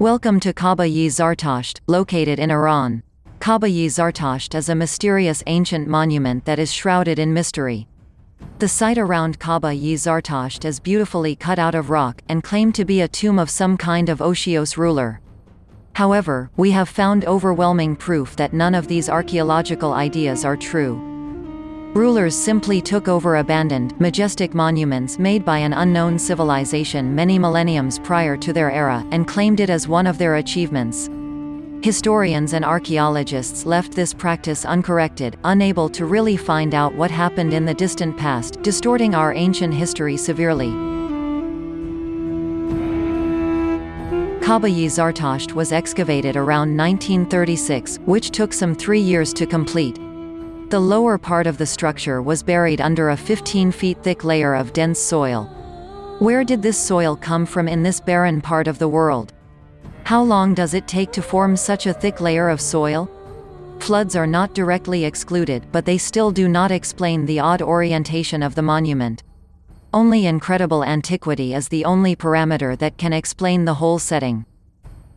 Welcome to Kaaba-yi Zartasht, located in Iran. Kaaba-yi Zartasht is a mysterious ancient monument that is shrouded in mystery. The site around Kaaba-yi Zartasht is beautifully cut out of rock, and claimed to be a tomb of some kind of Oshios ruler. However, we have found overwhelming proof that none of these archaeological ideas are true. Rulers simply took over abandoned, majestic monuments made by an unknown civilization many millenniums prior to their era, and claimed it as one of their achievements. Historians and archaeologists left this practice uncorrected, unable to really find out what happened in the distant past, distorting our ancient history severely. Kaaba-yi Zartasht was excavated around 1936, which took some three years to complete. The lower part of the structure was buried under a 15 feet thick layer of dense soil. Where did this soil come from in this barren part of the world? How long does it take to form such a thick layer of soil? Floods are not directly excluded but they still do not explain the odd orientation of the monument. Only incredible antiquity is the only parameter that can explain the whole setting.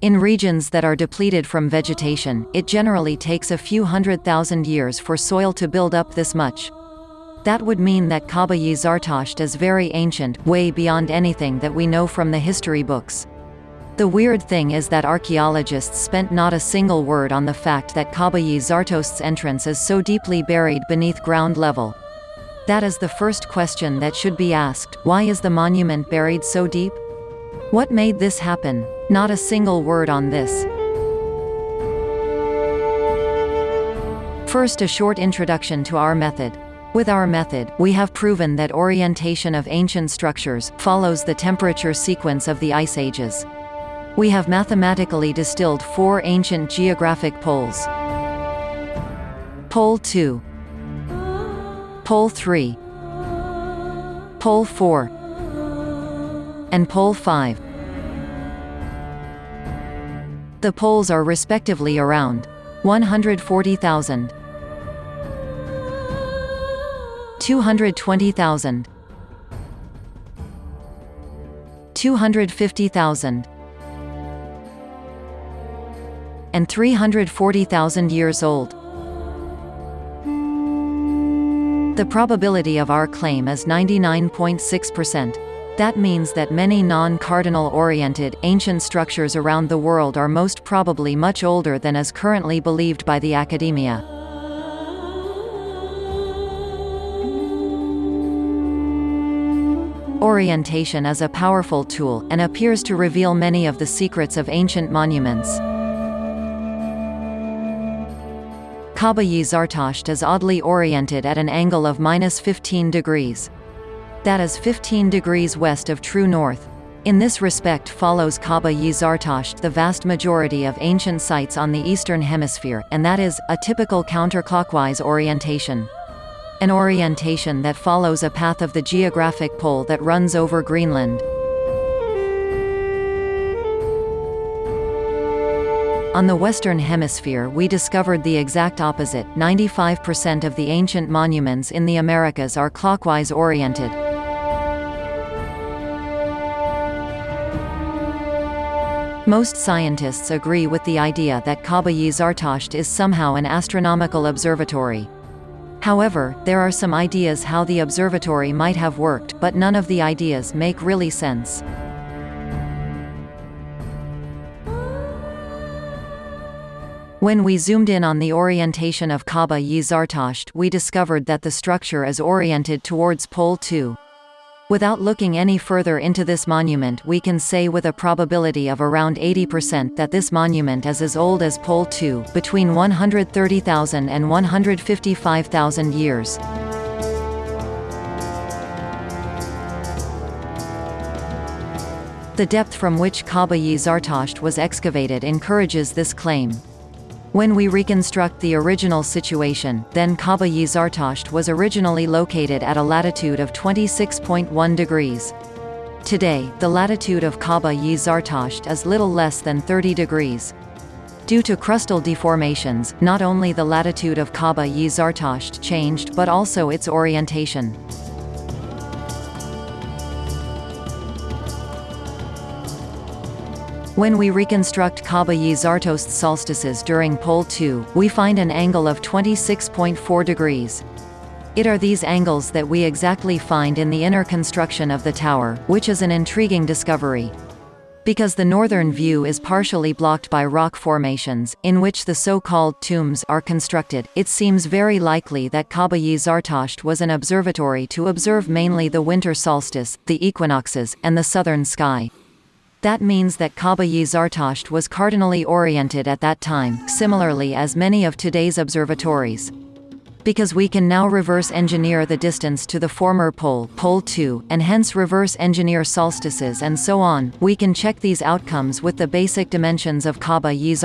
In regions that are depleted from vegetation, it generally takes a few hundred thousand years for soil to build up this much. That would mean that Kaaba-yi Zartasht is very ancient, way beyond anything that we know from the history books. The weird thing is that archaeologists spent not a single word on the fact that Kaaba-yi Zartasht's entrance is so deeply buried beneath ground level. That is the first question that should be asked, why is the monument buried so deep? What made this happen? Not a single word on this. First a short introduction to our method. With our method, we have proven that orientation of ancient structures follows the temperature sequence of the ice ages. We have mathematically distilled four ancient geographic poles. Pole 2 Pole 3 Pole 4 and Pole 5. The poles are respectively around 140,000, 220,000, 250,000, and 340,000 years old. The probability of our claim is 99.6%. That means that many non-cardinal-oriented, ancient structures around the world are most probably much older than is currently believed by the academia. Orientation is a powerful tool, and appears to reveal many of the secrets of ancient monuments. Kaaba-yi Zartasht is oddly oriented at an angle of minus 15 degrees. That is 15 degrees west of true north. In this respect follows Kaaba-yi Zartasht the vast majority of ancient sites on the Eastern Hemisphere, and that is, a typical counterclockwise orientation. An orientation that follows a path of the geographic pole that runs over Greenland. On the Western Hemisphere we discovered the exact opposite, 95% of the ancient monuments in the Americas are clockwise oriented. Most scientists agree with the idea that Kaaba-yi Zartasht is somehow an astronomical observatory. However, there are some ideas how the observatory might have worked, but none of the ideas make really sense. When we zoomed in on the orientation of Kaaba-yi Zartasht we discovered that the structure is oriented towards pole 2. Without looking any further into this monument we can say with a probability of around 80% that this monument is as old as Pole 2, between 130,000 and 155,000 years. The depth from which Kaaba-yi Zartasht was excavated encourages this claim. When we reconstruct the original situation, then Kaaba-yi Zartasht was originally located at a latitude of 26.1 degrees. Today, the latitude of Kaaba-yi Zartasht is little less than 30 degrees. Due to crustal deformations, not only the latitude of Kaaba-yi Zartasht changed but also its orientation. When we reconstruct Kaaba-yi Zartosht solstices during pole 2, we find an angle of 26.4 degrees. It are these angles that we exactly find in the inner construction of the tower, which is an intriguing discovery. Because the northern view is partially blocked by rock formations, in which the so-called tombs are constructed, it seems very likely that Kaaba-yi Zartosht was an observatory to observe mainly the winter solstice, the equinoxes, and the southern sky. That means that Kaaba-yi Zartosht was cardinally oriented at that time, similarly as many of today's observatories. Because we can now reverse engineer the distance to the former pole, pole 2, and hence reverse engineer solstices and so on, we can check these outcomes with the basic dimensions of Kaaba-yi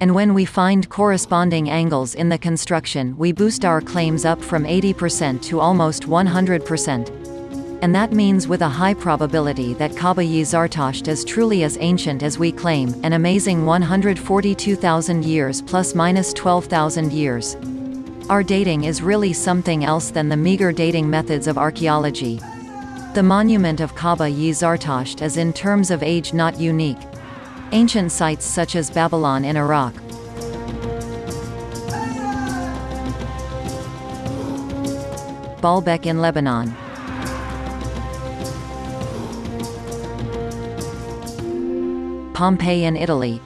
And when we find corresponding angles in the construction we boost our claims up from 80% to almost 100%. And that means with a high probability that Kaaba-yi Zartosht is truly as ancient as we claim, an amazing 142,000 years plus minus 12,000 years. Our dating is really something else than the meager dating methods of archaeology. The monument of Kaaba-yi Zartosht is in terms of age not unique. Ancient sites such as Babylon in Iraq, Baalbek in Lebanon, Pompeii in Italy,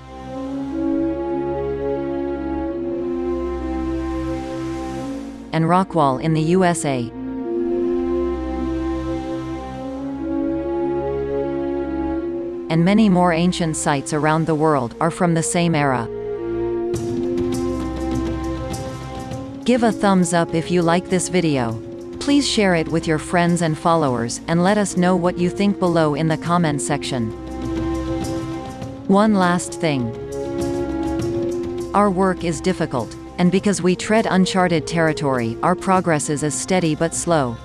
and Rockwall in the USA. And many more ancient sites around the world are from the same era. Give a thumbs up if you like this video. Please share it with your friends and followers, and let us know what you think below in the comment section. One last thing. Our work is difficult and because we tread uncharted territory, our progress is as steady but slow.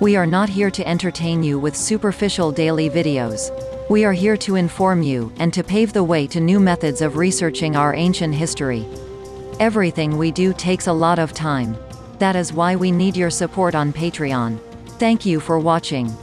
We are not here to entertain you with superficial daily videos. We are here to inform you, and to pave the way to new methods of researching our ancient history. Everything we do takes a lot of time. That is why we need your support on Patreon. Thank you for watching.